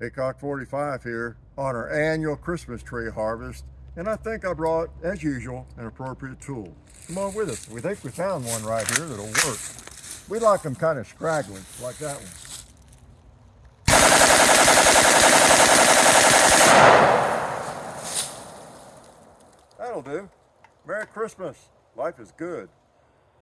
Hickok 45 here on our annual Christmas tree harvest. And I think I brought, as usual, an appropriate tool. Come on with us. We think we found one right here that'll work. We like them kind of scraggly, like that one. That'll do. Merry Christmas. Life is good.